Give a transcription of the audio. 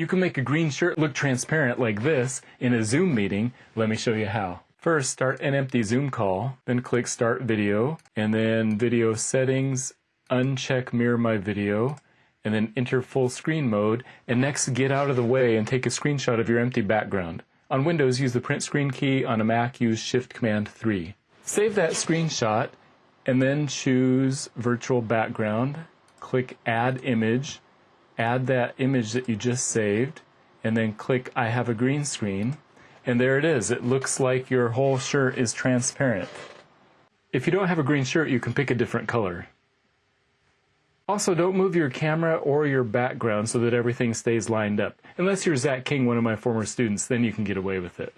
You can make a green shirt look transparent like this in a Zoom meeting. Let me show you how. First, start an empty Zoom call, then click Start Video, and then Video Settings, uncheck Mirror My Video, and then enter full screen mode, and next get out of the way and take a screenshot of your empty background. On Windows, use the print screen key. On a Mac, use Shift Command 3. Save that screenshot, and then choose Virtual Background. Click Add Image, add that image that you just saved, and then click I have a green screen. And there it is. It looks like your whole shirt is transparent. If you don't have a green shirt, you can pick a different color. Also, don't move your camera or your background so that everything stays lined up. Unless you're Zach King, one of my former students, then you can get away with it.